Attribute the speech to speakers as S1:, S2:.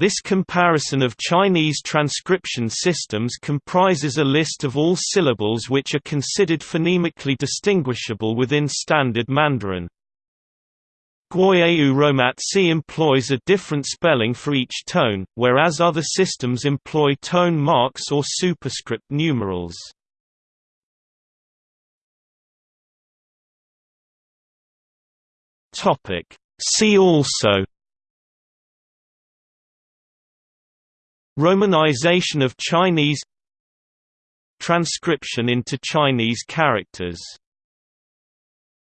S1: This comparison of Chinese transcription systems comprises a list of all syllables which are considered phonemically distinguishable within Standard Mandarin. Gwoyeu Romatzyh employs a different spelling for each tone, whereas other systems employ tone marks or superscript numerals. See also Romanization of Chinese Transcription into Chinese characters